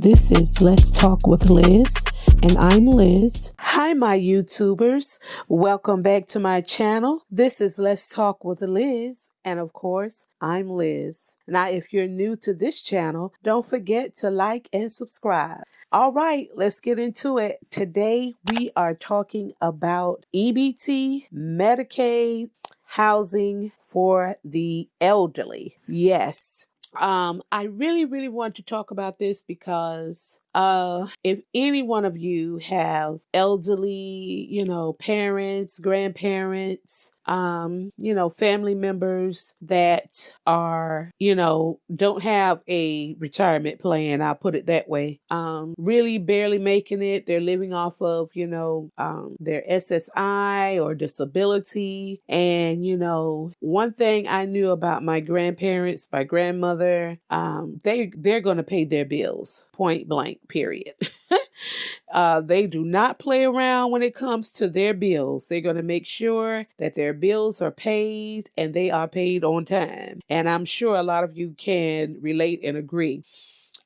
This is Let's Talk with Liz, and I'm Liz. Hi, my YouTubers. Welcome back to my channel. This is Let's Talk with Liz, and of course, I'm Liz. Now, if you're new to this channel, don't forget to like and subscribe. All right, let's get into it. Today, we are talking about EBT, Medicaid, housing for the elderly. Yes. Um, I really, really want to talk about this because uh, if any one of you have elderly, you know, parents, grandparents, um, you know, family members that are, you know, don't have a retirement plan, I'll put it that way, um, really barely making it. They're living off of, you know, um, their SSI or disability. And, you know, one thing I knew about my grandparents, my grandmother, um, they, they're going to pay their bills point blank period. uh, they do not play around when it comes to their bills. They're going to make sure that their bills are paid and they are paid on time. And I'm sure a lot of you can relate and agree.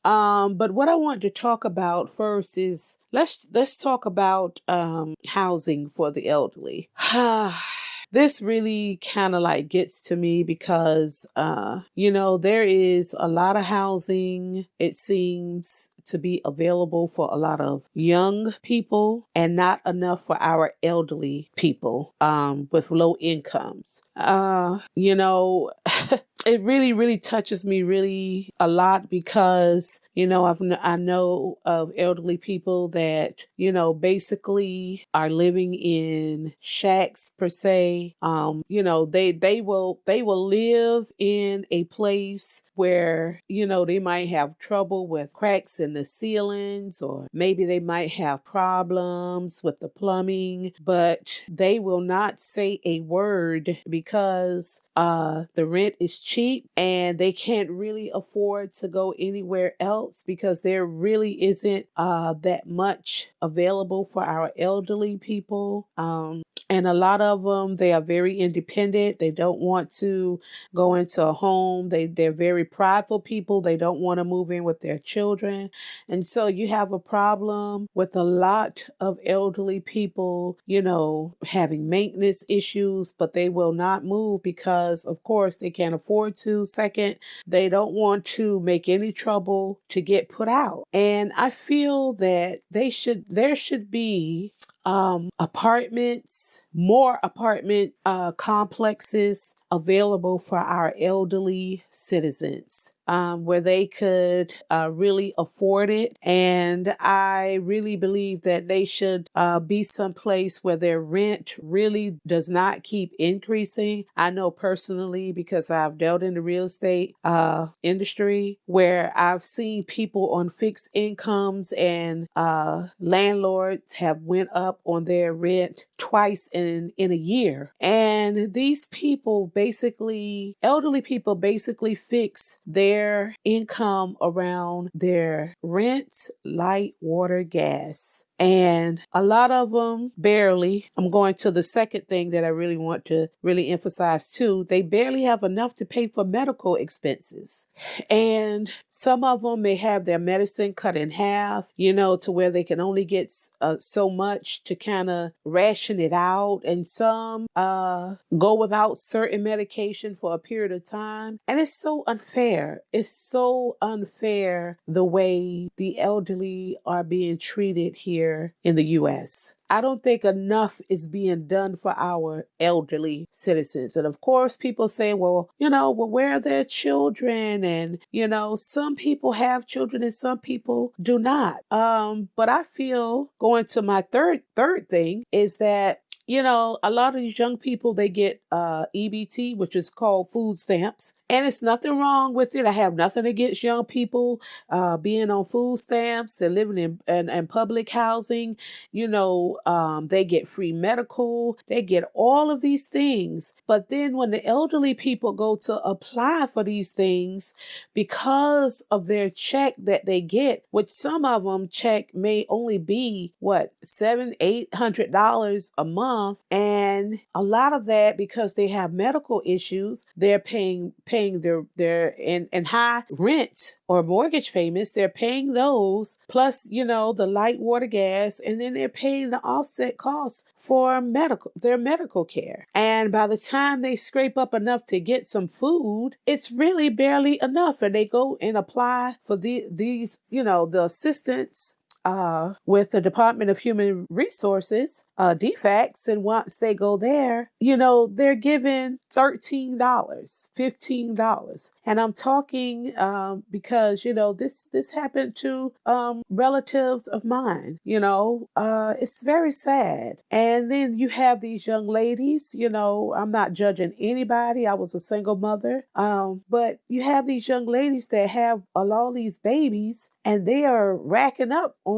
Um, but what I want to talk about first is let's let's talk about um, housing for the elderly. this really kind of like gets to me because uh you know there is a lot of housing it seems to be available for a lot of young people and not enough for our elderly people um, with low incomes. Uh, you know, it really, really touches me really a lot because, you know, I've, I know of elderly people that, you know, basically are living in shacks per se. Um, you know, they, they will, they will live in a place where, you know, they might have trouble with cracks in the ceilings or maybe they might have problems with the plumbing, but they will not say a word because uh, the rent is cheap and they can't really afford to go anywhere else because there really isn't uh, that much available for our elderly people. Um, and a lot of them they are very independent. They don't want to go into a home. They they're very prideful people. They don't want to move in with their children. And so you have a problem with a lot of elderly people you know having maintenance issues but they will not move because of course they can't afford to. Second they don't want to make any trouble to get put out. And i feel that they should there should be um, apartments, more apartment uh, complexes available for our elderly citizens um, where they could uh, really afford it. And I really believe that they should uh, be someplace where their rent really does not keep increasing. I know personally because I've dealt in the real estate uh, industry where I've seen people on fixed incomes and uh, landlords have went up on their rent twice in in a year. And these people basically elderly people basically fix their income around their rent, light, water, gas and a lot of them barely. I'm going to the second thing that I really want to really emphasize too. They barely have enough to pay for medical expenses. And some of them may have their medicine cut in half, you know, to where they can only get uh, so much to kind of ration it out. And some uh, go without certain medication for a period of time. And it's so unfair. It's so unfair the way the elderly are being treated here here in the U.S. I don't think enough is being done for our elderly citizens. And of course, people say, well, you know, well, where are their children? And, you know, some people have children and some people do not. Um, but I feel going to my third, third thing is that you know, a lot of these young people, they get uh, EBT, which is called food stamps. And it's nothing wrong with it. I have nothing against young people uh, being on food stamps and living in, in, in public housing. You know, um, they get free medical, they get all of these things. But then when the elderly people go to apply for these things, because of their check that they get, which some of them check may only be what, seven, eight hundred dollars a month. And a lot of that because they have medical issues, they're paying paying paying their their and and high rent or mortgage payments, they're paying those plus, you know, the light water gas, and then they're paying the offset costs for medical their medical care. And by the time they scrape up enough to get some food, it's really barely enough. And they go and apply for the these, you know, the assistance uh, with the Department of Human Resources, uh, DFACS, and once they go there, you know, they're given $13, $15. And I'm talking um, because, you know, this, this happened to um, relatives of mine, you know, uh, it's very sad. And then you have these young ladies, you know, I'm not judging anybody. I was a single mother. Um, but you have these young ladies that have a all these babies and they are racking up on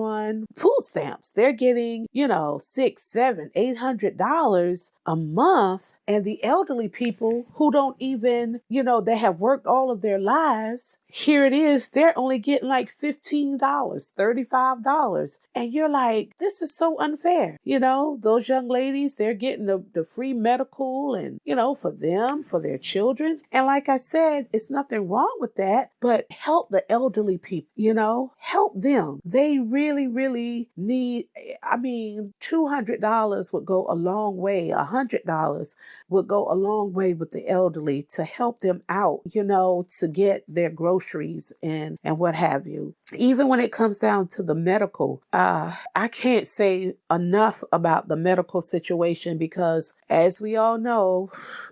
food stamps. They're getting, you know, six, seven, eight hundred dollars a month. And the elderly people who don't even, you know, they have worked all of their lives, here it is, they're only getting like $15, $35. And you're like, this is so unfair. You know, those young ladies, they're getting the, the free medical and, you know, for them, for their children. And like I said, it's nothing wrong with that, but help the elderly people, you know, help them. They really, really need, I mean, $200 would go a long way. $100 would go a long way with the elderly to help them out, you know, to get their groceries and, and what have you. Even when it comes down to the medical, uh, I can't say enough about the medical situation because as we all know,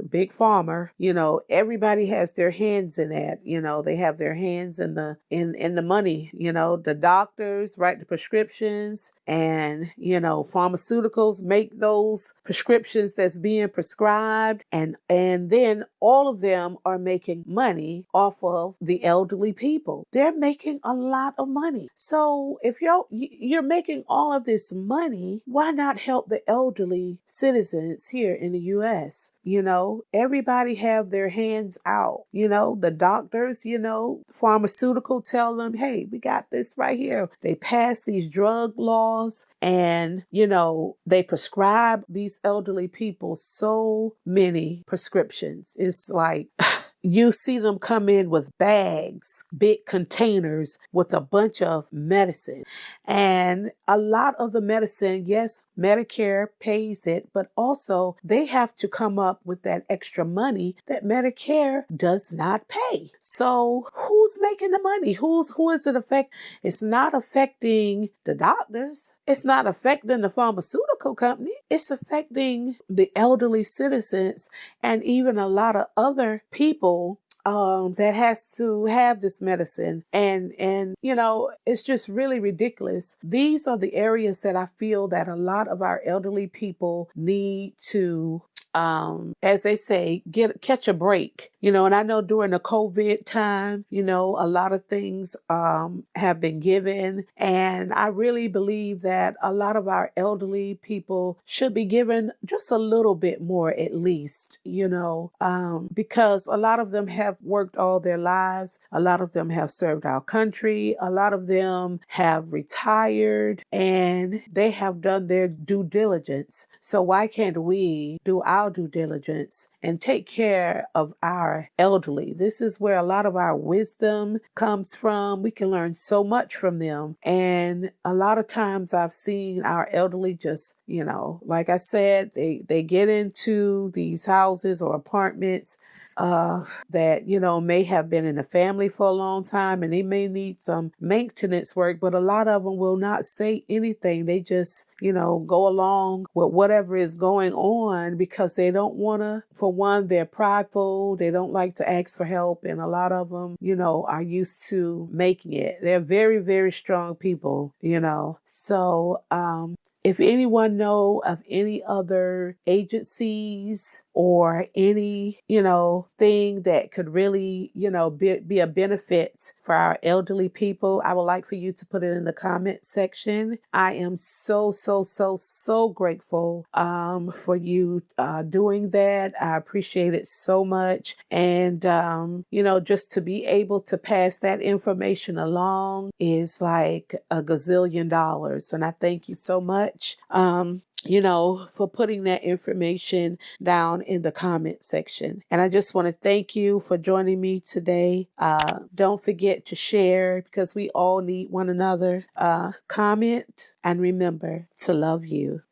big pharma, you know, everybody has their hands in that, you know, they have their hands in the, in, in the money, you know, the doctors write the prescriptions and, you know, pharmaceuticals make those prescriptions that's being prescribed and, and then all of them are making money off of the elderly people. They're making a lot of money. So if you're, you're making all of this money, why not help the elderly citizens here in the U.S.? You know, everybody have their hands out. You know, the doctors, you know, pharmaceutical tell them, hey, we got this right here. They pass these drug laws and, you know, they prescribe these elderly people so many prescriptions. It's like, you see them come in with bags, big containers with a bunch of medicine. And a lot of the medicine, yes, Medicare pays it, but also they have to come up with that extra money that Medicare does not pay. So who's making the money? Who's, who is it affect? It's not affecting the doctors. It's not affecting the pharmaceutical company. It's affecting the elderly citizens and even a lot of other people um, that has to have this medicine. And, and, you know, it's just really ridiculous. These are the areas that I feel that a lot of our elderly people need to um, as they say, get catch a break. You know, and I know during the COVID time, you know, a lot of things um, have been given, and I really believe that a lot of our elderly people should be given just a little bit more, at least. You know, um, because a lot of them have worked all their lives. A lot of them have served our country. A lot of them have retired, and they have done their due diligence. So why can't we do our due diligence and take care of our elderly. This is where a lot of our wisdom comes from. We can learn so much from them. And a lot of times I've seen our elderly just, you know, like I said, they, they get into these houses or apartments uh, that, you know, may have been in the family for a long time and they may need some maintenance work, but a lot of them will not say anything. They just, you know, go along with whatever is going on because they don't want to, for one, they're prideful. They don't like to ask for help. And a lot of them, you know, are used to making it. They're very, very strong people, you know. So, um, if anyone know of any other agencies or any, you know, thing that could really, you know, be, be a benefit for our elderly people, I would like for you to put it in the comment section. I am so, so, so, so grateful um, for you uh, doing that. I appreciate it so much. And, um, you know, just to be able to pass that information along is like a gazillion dollars. And I thank you so much. Um, you know, for putting that information down in the comment section. And I just want to thank you for joining me today. Uh, don't forget to share because we all need one another. Uh, comment and remember to love you.